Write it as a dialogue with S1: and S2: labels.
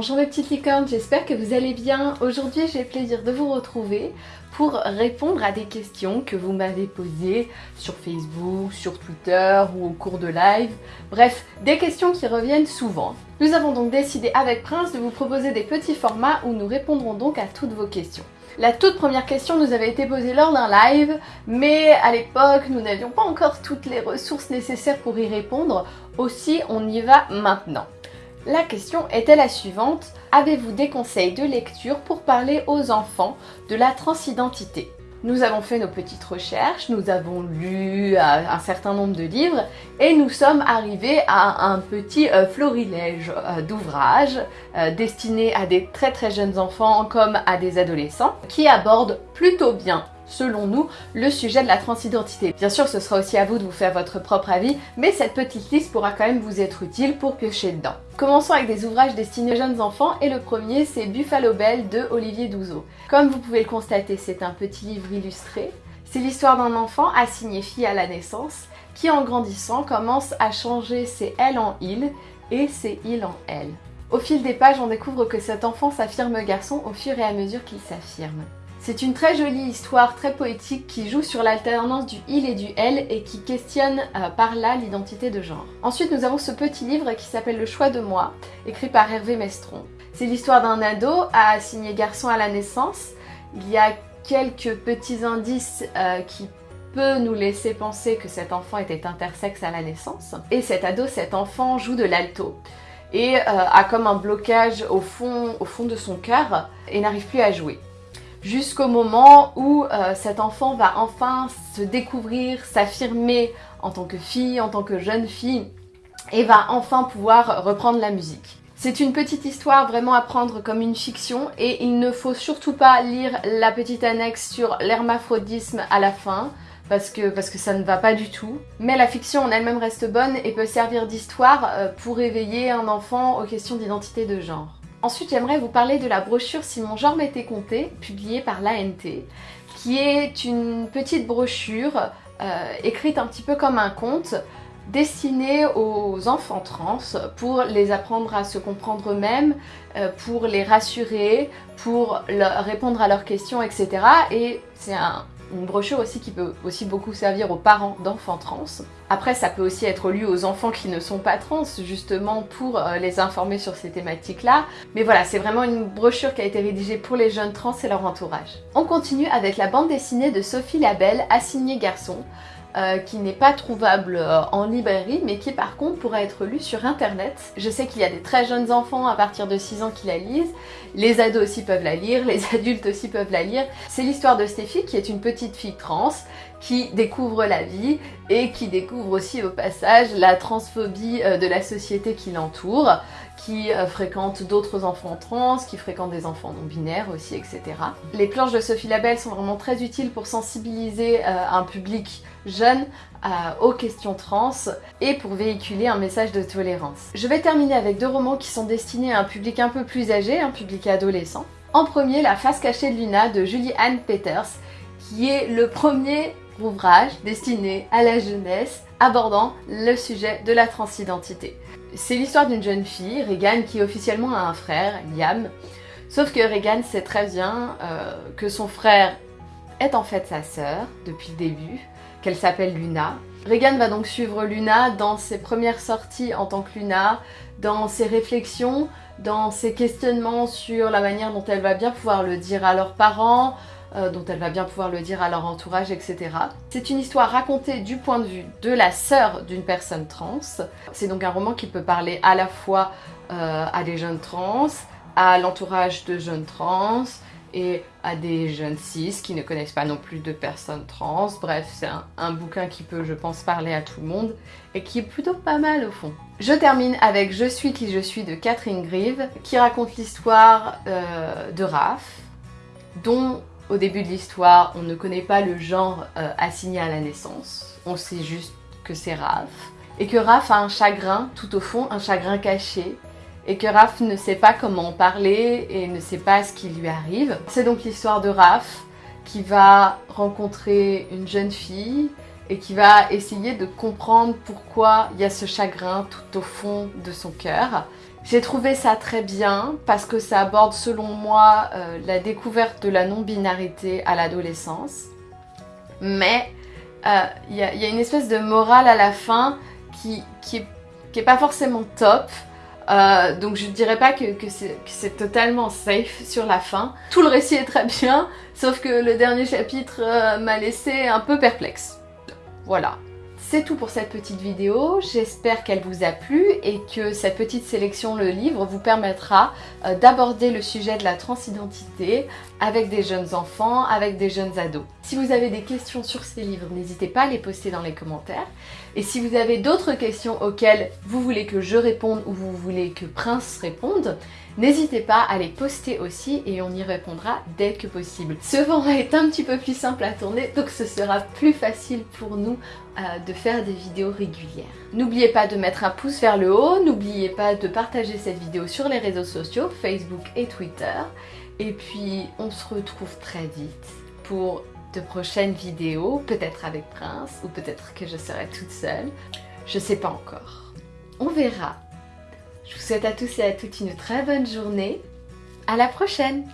S1: Bonjour mes petites licornes, j'espère que vous allez bien. Aujourd'hui j'ai le plaisir de vous retrouver pour répondre à des questions que vous m'avez posées sur Facebook, sur Twitter ou au cours de live. Bref, des questions qui reviennent souvent. Nous avons donc décidé avec Prince de vous proposer des petits formats où nous répondrons donc à toutes vos questions. La toute première question nous avait été posée lors d'un live, mais à l'époque nous n'avions pas encore toutes les ressources nécessaires pour y répondre, aussi on y va maintenant. La question était la suivante, avez-vous des conseils de lecture pour parler aux enfants de la transidentité? Nous avons fait nos petites recherches, nous avons lu euh, un certain nombre de livres et nous sommes arrivés à un petit euh, florilège euh, d'ouvrages destinés à des très très jeunes enfants comme à des adolescents qui abordent plutôt bien selon nous, le sujet de la transidentité. Bien sûr, ce sera aussi à vous de vous faire votre propre avis, mais cette petite liste pourra quand même vous être utile pour piocher dedans. Commençons avec des ouvrages destinés aux jeunes enfants, et le premier c'est Buffalo Bell de Olivier Douzeau. Comme vous pouvez le constater, c'est un petit livre illustré. C'est l'histoire d'un enfant assigné fille à la naissance, qui en grandissant commence à changer ses elle en il et ses il en elle. Au fil des pages, on découvre que cet enfant s'affirme garçon au fur et à mesure qu'il s'affirme. C'est une très jolie histoire, très poétique, qui joue sur l'alternance du il et du elle et qui questionne euh, par là l'identité de genre. Ensuite, nous avons ce petit livre qui s'appelle Le choix de moi, écrit par Hervé Mestron. C'est l'histoire d'un ado assigné garçon à la naissance. Il y a quelques petits indices euh, qui peuvent nous laisser penser que cet enfant était intersexe à la naissance. Et cet ado, cet enfant joue de l'alto et euh, a comme un blocage au fond, au fond de son cœur et n'arrive plus à jouer jusqu'au moment où euh, cet enfant va enfin se découvrir, s'affirmer en tant que fille, en tant que jeune fille, et va enfin pouvoir reprendre la musique. C'est une petite histoire vraiment à prendre comme une fiction et il ne faut surtout pas lire la petite annexe sur l'hermaphrodisme à la fin parce que, parce que ça ne va pas du tout. Mais la fiction en elle-même reste bonne et peut servir d'histoire euh, pour éveiller un enfant aux questions d'identité de genre. Ensuite, j'aimerais vous parler de la brochure Si mon genre m'était compté, publiée par l'ANT, qui est une petite brochure euh, écrite un petit peu comme un conte, destinée aux enfants trans pour les apprendre à se comprendre eux-mêmes, euh, pour les rassurer, pour répondre à leurs questions, etc. Et c'est un, une brochure aussi qui peut aussi beaucoup servir aux parents d'enfants trans. Après, ça peut aussi être lu aux enfants qui ne sont pas trans, justement pour euh, les informer sur ces thématiques-là. Mais voilà, c'est vraiment une brochure qui a été rédigée pour les jeunes trans et leur entourage. On continue avec la bande dessinée de Sophie Labelle, Assignée garçon, euh, qui n'est pas trouvable euh, en librairie mais qui par contre pourrait être lu sur internet. Je sais qu'il y a des très jeunes enfants à partir de 6 ans qui la lisent, les ados aussi peuvent la lire, les adultes aussi peuvent la lire. C'est l'histoire de Stéphie qui est une petite fille trans qui découvre la vie et qui découvre aussi au passage la transphobie euh, de la société qui l'entoure, qui fréquente d'autres enfants trans, qui fréquente des enfants non binaires aussi, etc. Les planches de Sophie Labelle sont vraiment très utiles pour sensibiliser un public jeune aux questions trans et pour véhiculer un message de tolérance. Je vais terminer avec deux romans qui sont destinés à un public un peu plus âgé, un public adolescent. En premier, La face cachée de Luna de Julie Anne Peters, qui est le premier ouvrage destiné à la jeunesse abordant le sujet de la transidentité. C'est l'histoire d'une jeune fille, Regan, qui officiellement a un frère, Liam, sauf que Regan sait très bien euh, que son frère est en fait sa sœur depuis le début, qu'elle s'appelle Luna. Regan va donc suivre Luna dans ses premières sorties en tant que Luna, dans ses réflexions, dans ses questionnements sur la manière dont elle va bien pouvoir le dire à leurs parents, euh, dont elle va bien pouvoir le dire à leur entourage, etc. C'est une histoire racontée du point de vue de la sœur d'une personne trans. C'est donc un roman qui peut parler à la fois euh, à des jeunes trans, à l'entourage de jeunes trans, et à des jeunes cis qui ne connaissent pas non plus de personnes trans. Bref, c'est un, bouquin qui peut, je pense, parler à tout le monde et qui est plutôt pas mal au fond. Je termine avec Je suis qui je suis de Catherine Grieve qui raconte l'histoire euh, de Raph dont au début de l'histoire, on ne connaît pas le genre euh, assigné à la naissance. On sait juste que c'est Raph. Et que Raph a un chagrin tout au fond, un chagrin caché. Et que Raph ne sait pas comment en parler et ne sait pas ce qui lui arrive. C'est donc l'histoire de Raph qui va rencontrer une jeune fille et qui va essayer de comprendre pourquoi il y a ce chagrin tout au fond de son cœur J'ai trouvé ça très bien parce que ça aborde selon moi euh, la découverte de la non-binarité à l'adolescence. Mais euh, il y, a une espèce de morale à la fin qui, qui, est, pas forcément top. Euh, donc je ne dirais pas que, c'est totalement safe sur la fin. Tout le récit est très bien, sauf que le dernier chapitre m'a laissé un peu perplexe. Voilà. C'est tout pour cette petite vidéo, j'espère qu'elle vous a plu et que cette petite sélection, le livre, vous permettra euh, d'aborder le sujet de la transidentité avec des jeunes enfants, avec des jeunes ados. Si vous avez des questions sur ces livres, n'hésitez pas à les poster dans les commentaires. Et si vous avez d'autres questions auxquelles vous voulez que je réponde ou vous voulez que Prince réponde, N'hésitez pas à les poster aussi et on y répondra dès que possible. Ce vent est un petit peu plus simple à tourner donc ce sera plus facile pour nous euh, de faire des vidéos régulières. N'oubliez pas de mettre un pouce vers le haut, n'oubliez pas de partager cette vidéo sur les réseaux sociaux, Facebook et Twitter. Et puis on se retrouve très vite pour de prochaines vidéos, peut-être avec Prince ou peut-être que je serai toute seule. Je sais pas encore. On verra. Je vous souhaite à tous et à toutes une très bonne journée. À la prochaine